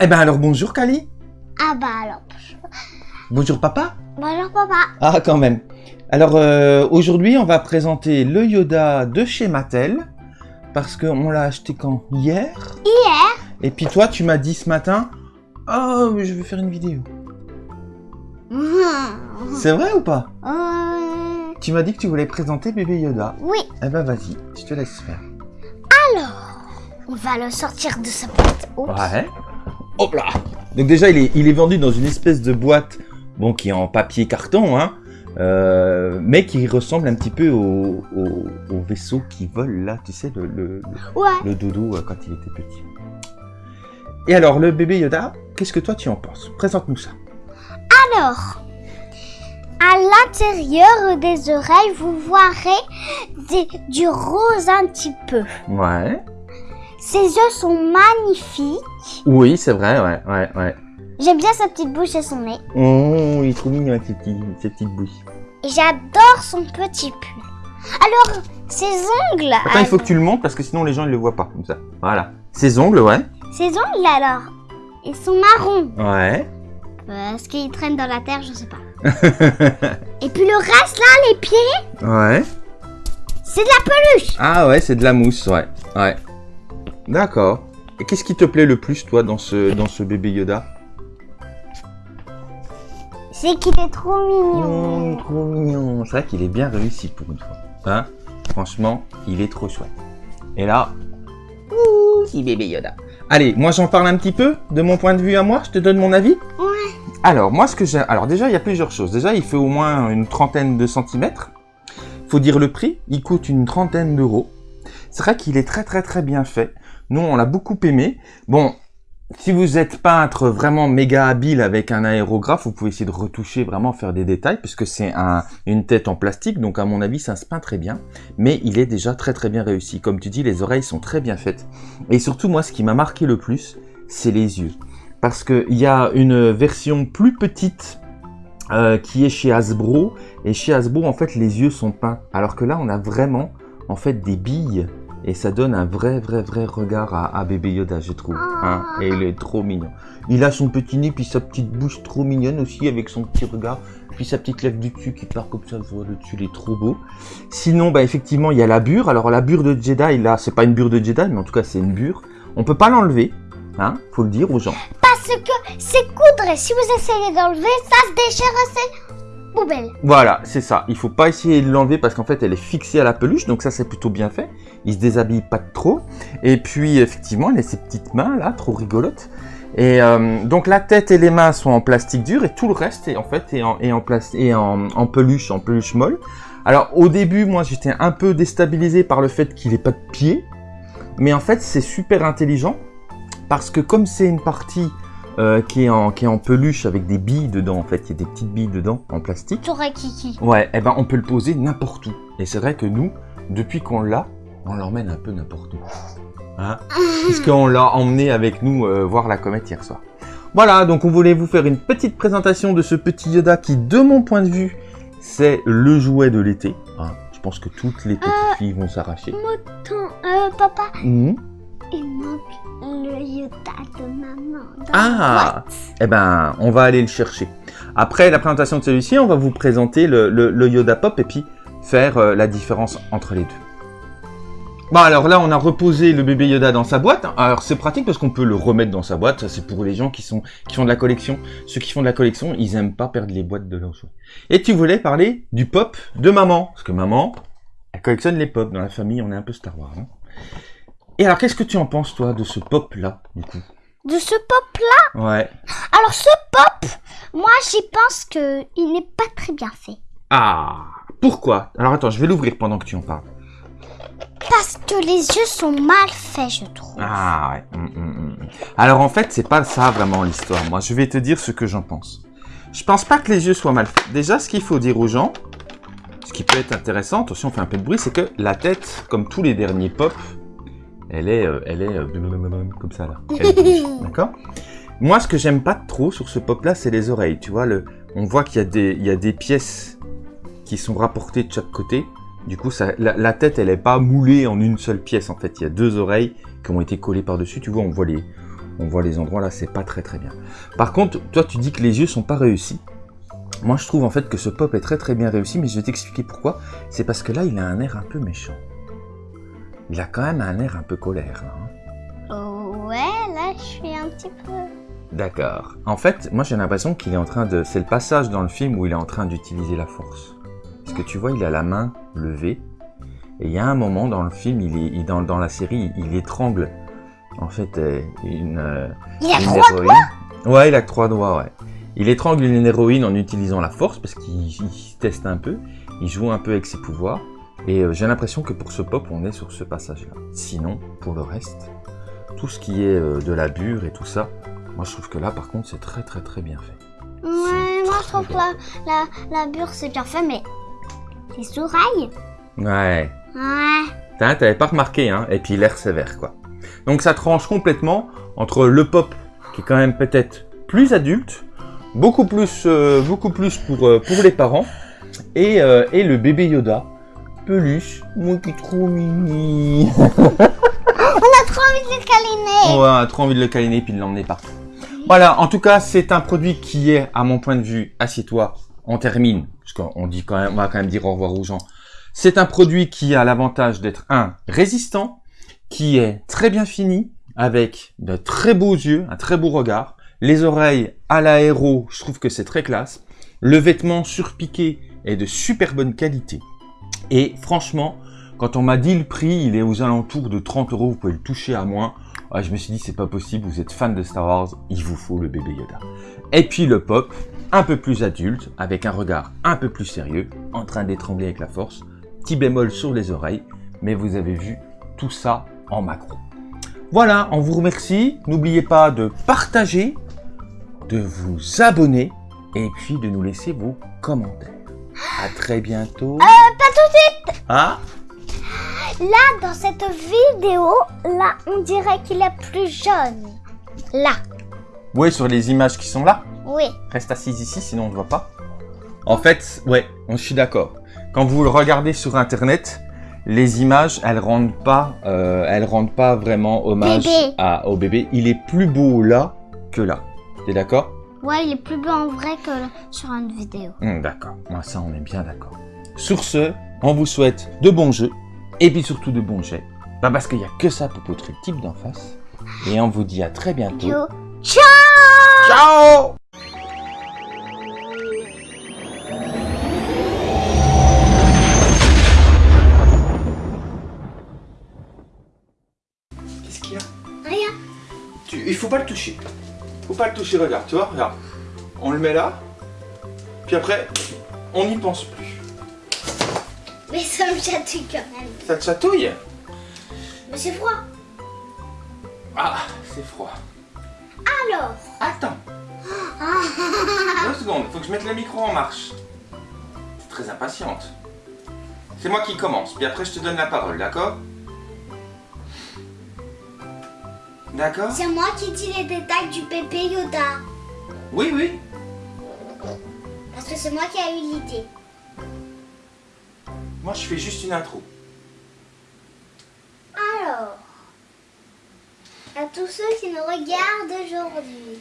Eh ben alors bonjour Kali. Ah bah alors. Bonjour papa. Bonjour papa. Ah quand même. Alors euh, aujourd'hui on va présenter le Yoda de chez Mattel. Parce qu'on l'a acheté quand? Hier? Hier Et puis toi tu m'as dit ce matin, oh mais je vais faire une vidéo. C'est vrai ou pas? Euh, Tu m'as dit que tu voulais présenter bébé Yoda. Oui, Eh ben vas-y, je te laisse faire. On va le sortir de sa boîte. Oups. Ouais. Hop là Donc déjà, il est, il est vendu dans une espèce de boîte, bon, qui est en papier carton, hein, euh, mais qui ressemble un petit peu au, au- au vaisseau qui vole là, tu sais, le, le, Ouais. le dodo euh, quand il était petit. Et alors, le bébé Yoda, qu'est-ce que toi tu en penses? Présente-nous ça. Alors, à l'intérieur des oreilles, vous verrez des- du rose un petit peu. Ouais. Ses yeux sont magnifiques. Oui, c'est vrai, ouais, ouais, ouais. J'aime bien sa petite bouche et son nez. Oh, il est trop mignon avec ses, petits, ses petites bouches. Et j'adore son petit pull. Alors, ses ongles. Attends, il faut que tu le montes parce que sinon les gens ils le voient pas comme ça. Voilà. Ses ongles, ouais. Ses ongles alors, ils sont marrons. Ouais. Est-ce qu'ils traînent dans la terre Je sais pas. Et puis le reste là, les pieds, ouais. c'est de la peluche. Ah ouais, c'est de la mousse, ouais. Ouais. D'accord. Et qu'est-ce qui te plaît le plus, toi, dans ce, dans ce bébé Yoda? C'est qu'il est trop mignon. Oh, trop mignon. C'est vrai qu'il est bien réussi pour une fois. Hein? Franchement, il est trop chouette. Et là, ouh, petit bébé Yoda. Allez, moi j'en parle un petit peu de mon point de vue à moi. Je te donne mon avis. Ouais. Alors, moi, ce que j'ai. Alors, déjà, il y a plusieurs choses. Déjà, il fait au moins une trentaine de centimètres. Faut dire le prix. Il coûte une trentaine d'euros. C'est vrai qu'il est très, très, très bien fait. Nous, on l'a beaucoup aimé. Bon, si vous êtes peintre vraiment méga habile avec un aérographe, vous pouvez essayer de retoucher, vraiment faire des détails, puisque c'est un, une tête en plastique, donc à mon avis, ça se peint très bien. Mais il est déjà très, très bien réussi. Comme tu dis, les oreilles sont très bien faites. Et surtout, moi, ce qui m'a marqué le plus, c'est les yeux parce qu'il y a une version plus petite euh, qui est chez Hasbro et chez Hasbro en fait les yeux sont peints alors que là on a vraiment en fait des billes et ça donne un vrai vrai vrai regard à, à bébé Yoda je trouve hein, et il est trop mignon. Il a son petit nez puis sa petite bouche trop mignonne aussi avec son petit regard puis sa petite lèvre du dessus qui part comme ça voit le dessus il est trop beau. Sinon bah effectivement il y a la bure. Alors la bure de Jedi là c'est pas une bure de Jedi mais en tout cas c'est une bure. On peut pas l'enlever hein faut le dire aux gens. Parce que c'est coudre. Et si vous essayez d'enlever, ça se déchire, c'est Voilà, c'est ça. Il faut pas essayer de l'enlever parce qu'en fait, elle est fixée à la peluche, donc ça, c'est plutôt bien fait. Il se déshabille pas trop. Et puis, effectivement, il a ses petites mains, là, trop rigolotes. Et euh, donc, la tête et les mains sont en plastique dur et tout le reste, est, en fait, est en, en, peluche, en peluche molle. Alors, au début, moi, j'étais un peu déstabilisé par le fait qu'il ait pas de pied. Mais en fait, c'est super intelligent parce que comme c'est une partie euh, qui, est en, qui est en peluche avec des billes dedans, en fait, il y a des petites billes dedans en plastique. T'aurais kiki. Ouais, eh ben on peut le poser n'importe où. Et c'est vrai que nous, depuis qu'on l'a, on l'emmène un peu n'importe où. Hein Puisqu'on l'a emmené avec nous euh, voir la comète hier soir. Voilà, donc on voulait vous faire une petite présentation de ce petit Yoda qui, de mon point de vue, c'est le jouet de l'été. hein. Je pense que toutes les petites filles vont s'arracher. Euh, papa, Mhm. Il manque le Yoda de maman. dans Ah Eh ben, on va aller le chercher. Après la présentation de celui-ci, on va vous présenter le, le- le Yoda Pop et puis faire euh, la différence entre les deux. Bon alors là, on a reposé le bébé Yoda dans sa boîte. Alors c'est pratique parce qu'on peut le remettre dans sa boîte. Ça c'est pour les gens qui sont qui font de la collection. Ceux qui font de la collection, ils aiment pas perdre les boîtes de leurs jouets. Et tu voulais parler du pop de maman, parce que maman, elle collectionne les pop. Dans la famille, on est un peu Star Wars. hein. Et alors, qu'est-ce que tu en penses toi de ce pop là, du coup? De ce pop Ouais. Alors ce pop, moi j'y pense que il n'est pas très bien fait. Ah Pourquoi? Alors attends, je vais l'ouvrir pendant que tu en parles. Parce que les yeux sont mal faits, je trouve. Ah ouais. hum, hum, hum. Alors en fait, c'est pas ça vraiment l'histoire. Moi, je vais te dire ce que j'en pense. Je pense pas que les yeux soient mal faits. Déjà, ce qu'il faut dire aux gens, ce qui peut être intéressant, attention, on fait un peu de bruit, c'est que la tête, comme tous les derniers pop, elle est, euh, elle est euh, comme ça là. D'accord? Moi, ce que j'aime pas trop sur ce pop là, c'est les oreilles. Tu vois, le, on voit qu'il y a des, il y a des pièces qui sont rapportées de chaque côté. Du coup, ça, la, la tête, elle est pas moulée en une seule pièce. En fait, il y a deux oreilles qui ont été collées par-dessus. Tu vois, on voit les, On voit les endroits là, c'est pas très très bien. Par contre, toi tu dis que les yeux sont pas réussis. Moi je trouve en fait que ce pop est très très bien réussi, mais je vais t'expliquer pourquoi. C'est parce que là il a un air un peu méchant. Il a quand même un air un peu colère. là, hein. Oh, ouais, là, je suis un petit peu... D'accord. En fait, moi j'ai l'impression qu'il est en train de... C'est le passage dans le film où il est en train d'utiliser la force. Parce que tu vois, il a la main levée. Et il y a un moment dans le film, il est, il- dans, dans la série, il étrangle en fait euh, une, euh, Il a une trois héroïne. Ouais, il a que trois doigts, ouais. Il étrangle une héroïne en utilisant la force parce qu'il se teste un peu. Il joue un peu avec ses pouvoirs. Et euh, j'ai l'impression que pour ce pop, on est sur ce passage-là. Sinon, pour le reste, tout ce qui est euh, de la bure et tout ça, moi je trouve que là, par contre, c'est très très très bien fait. Ouais, moi, je trouve que la, la, la bure, c'est bien fait, mais... Les oreilles Ouais. Ouais. T'as- T'avais pas remarqué, hein Et puis l'air sévère, quoi. Donc ça tranche complètement entre le pop, qui est quand même peut-être plus adulte, beaucoup plus, euh, beaucoup plus pour, euh, pour les parents, et, euh, et le bébé Yoda, peluche, moi qui est trop. On a trop envie de les câliner On a trop envie de le câliner puis de l'emmener partout. Voilà, en tout cas, c'est un produit qui est, à mon point de vue, assieds-toi, on termine, parce qu'on dit quand même, on va quand même dire au revoir aux gens. C'est un produit qui a l'avantage d'être un résistant, qui est très bien fini, avec de très beaux yeux, un très beau regard, les oreilles à l'aéro, je trouve que c'est très classe. Le vêtement surpiqué est de super bonne qualité. Et franchement, quand on m'a dit le prix, il est aux alentours de 30 euros, vous pouvez le toucher à moins. Je me suis dit, c'est pas possible, vous êtes fan de Star Wars, il vous faut le bébé Yoda. Et puis le pop, un peu plus adulte, avec un regard un peu plus sérieux, en train d'étrangler avec la force, petit bémol sur les oreilles, mais vous avez vu tout ça en macro. Voilà, on vous remercie. N'oubliez pas de partager, de vous abonner, et puis de nous laisser vos commentaires. À très bientôt. Pas tout de suite Ah Là, dans cette vidéo, là, on dirait qu'il est plus jeune. Là, Ouais, sur les images qui sont là. oui. Reste assise ici, sinon on ne voit pas. En fait, ouais, je suis d'accord. Quand vous le regardez sur Internet, les images, elles rendent pas, euh, elles rendent pas vraiment hommage Bébé. à, au bébé. Il est plus beau là que là. T'es d'accord? Ouais, il est plus beau en vrai que sur une vidéo. Hum, D'accord. Moi, ça, on est bien d'accord. Sur ce, on vous souhaite de bons jeux et puis surtout de bons jets. Bah, parce qu'il n'y a que ça pour votre type d'en face. Et on vous dit à très bientôt. Yo. Ciao Ciao Qu'est-ce qu'il y a? Rien. tu, Il faut pas le toucher. Faut pas le toucher, regarde, tu vois, regarde. On le met là, puis après, on n'y pense plus. Mais ça me chatouille quand même. Ça te chatouille? Mais c'est froid. Ah, c'est froid. Alors? Attends. Deux secondes, faut que je mette le micro en marche. T'es très impatiente. C'est moi qui commence, puis après je te donne la parole, d'accord? D'accord C'est moi qui dis les détails du bébé Yoda. Oui, oui. Parce que c'est moi qui ai eu l'idée. Moi je fais juste une intro. Alors, à tous ceux qui nous regardent aujourd'hui,